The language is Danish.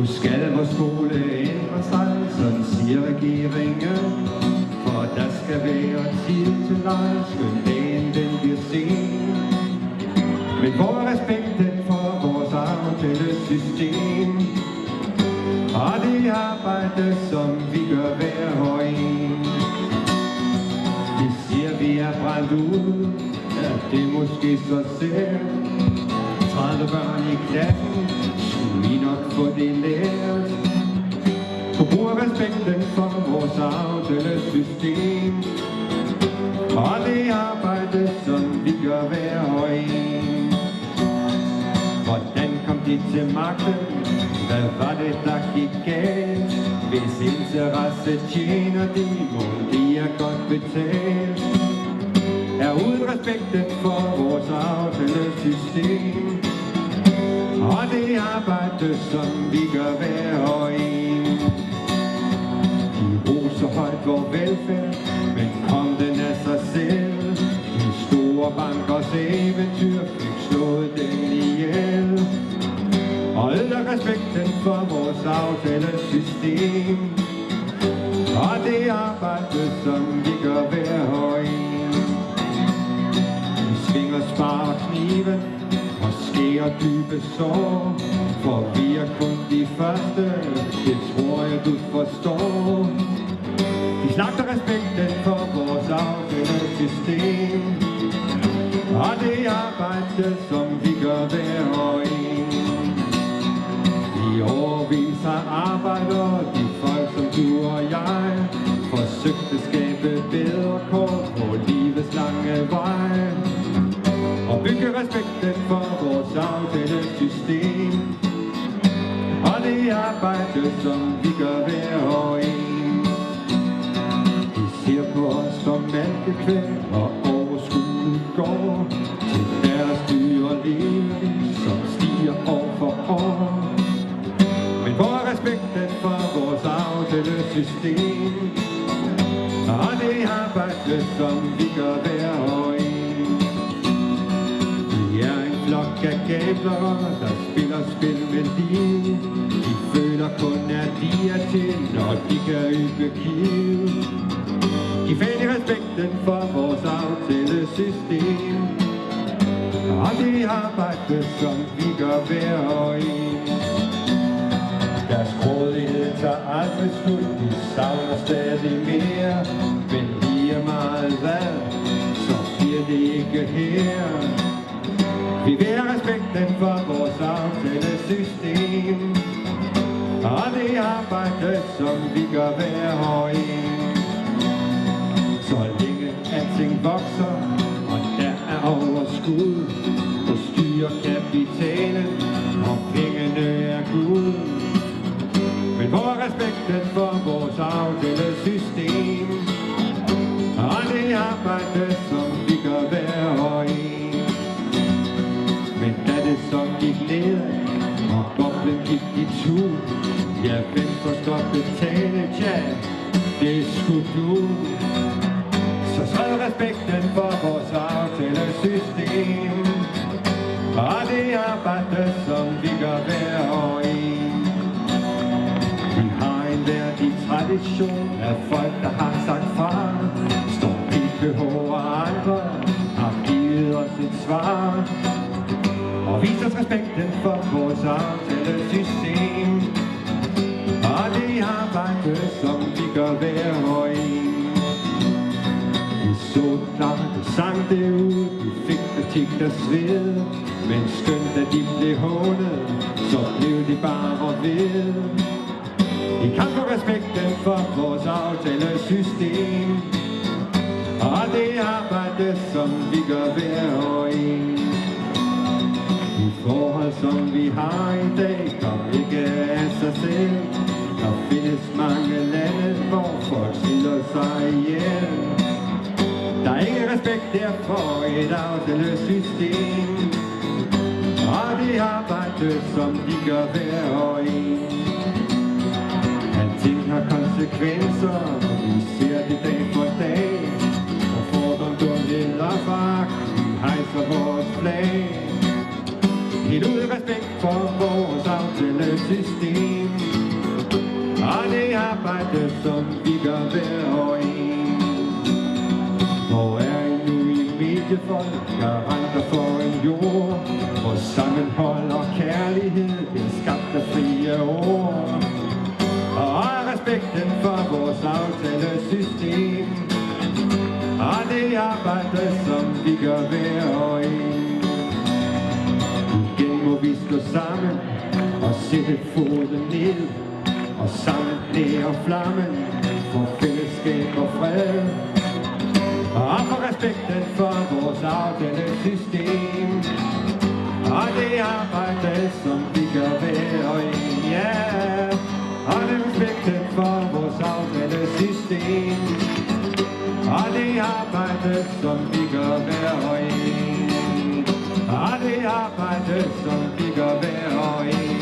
Nu skal vores skole ændre sig, sådan siger regeringen. For der skal være tid til leg, skøn dagen den bliver sen. Men hvor er respekten for vores aftale system? Og det arbejde, som vi gør hver og en. De siger, vi er brændt ud, ja, det er måske så sært. 30 børn i klassen, skulle vi nok få det lært. Forbrug respekten for vores aftalesystem. Og det arbejde, som vi gør hver og en. Hvordan kom de til magten? Hvad var det, der gik galt? Hvis interesse tjener de, må de er godt betalt. Er uden respekten for vores aftalesystem. Og det arbejde, som vi gør hver og en. De roser højt vor velfærd, men kom den af sig selv. De store bankers eventyr fik slået den ihjel. Og ødelægger respekten for vores aftalesystem. Og det arbejde, som vi gør hver og en. Vi svinger spar kniven og skærer dybe sår. For vi er kun de første, det tror jeg du forstår. De slagter respekten for vores afgørende system Og det arbejde, som vi gør hver og en. I årvis har arbejder går Til deres dyre liv, som stiger år for år men hvor er respekten for vores aftalesystem? Og det arbejde, som vi gør hver år en. Vi er en flok af gabler, der spiller spil med liv De føler kun, at de er til, når de kan ybe kiv. De i respekten for vores aftalesystem. Og det arbejde, som vi gør hver og en. Deres grådighed tager aldrig slut, de savner stadig mere. Men lige meget hvad, så bliver det ikke her. Vi vil have respekten for vores aftalesystem. Og det arbejde, som vi gør hver og en. Vi tale og pengene er Gud. Men hvor er respekten for vores aftalesystem? Og det arbejde, som vi gør hver og en. Men da det så gik ned, og boblen gik i tur, ja, hvem så skal betale, tja, det skulle du. Så træd respekten for vores aftalesystem. Og generation af folk, der har sagt fra. Står PPH og andre har givet os et svar. Og viser os respekten for vores aftalesystem. Og det arbejde, som vi gør hver og en. Vi så klart og sang det ud, vi fik kritik der sved. Men skønt at de blev hånet, så blev de bare ved. I kamp for respekten for vores aftalesystem Og det arbejde, som vi gør hver år en. De forhold, som vi har i dag, kom ikke af sig selv. Der findes mange lande, hvor folk slår sig ihjel. Der er ingen respekt der for et aftalesystem Og det arbejde, som de gør hver år en konsekvenser, vi ser det dag for dag. Og fordom, dumhed og foragt, hejser vores flag. Helt ud af respekt for vores aftalesystem. Og det arbejde, som vi gør hver år en Hvor er I nu i mediefolk, garanter for en jord Hvor sammenhold og kærlighed arbejde, som vi gør hver og en. Igen må vi stå sammen og sætte foden ned Og sammen nære flammen for fællesskab og fred. Og for respekten for vores aftalesystem Og det arbejde, som vi gør hver og en, ja. Og det respekten for vores aftalesystem system det arbejde, som vi gør hver og en Og det arbejde, som vi gør hver og en